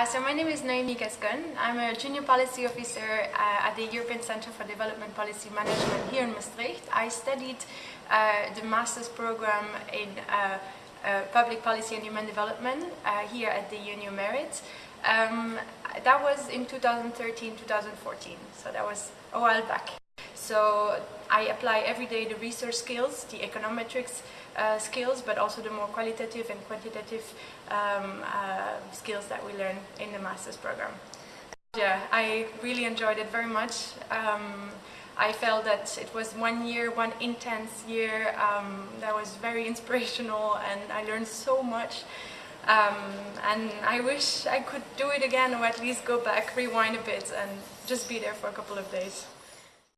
Uh, so my name is Noémie Gascon. I'm a junior policy officer uh, at the European Center for Development Policy Management here in Maastricht. I studied uh, the master's program in uh, uh, public policy and human development here at the UNU Merit. Um, that was in 2013-2014, so that was a while back. So I apply every day the research skills, the econometrics uh, skills, but also the more qualitative and quantitative um, uh, skills that we learn in the master's program. Yeah, I really enjoyed it very much. Um, I felt that it was one year, one intense year um, that was very inspirational and I learned so much. Um, and I wish I could do it again or at least go back, rewind a bit and just be there for a couple of days.